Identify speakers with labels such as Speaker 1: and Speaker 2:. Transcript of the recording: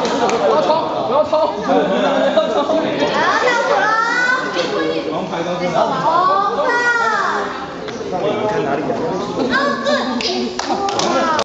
Speaker 1: 不要抽，不要抽，不要。
Speaker 2: 跳舞喽！
Speaker 3: 王牌都是
Speaker 2: 红色。
Speaker 3: 那你们看哪里啊？
Speaker 2: 对。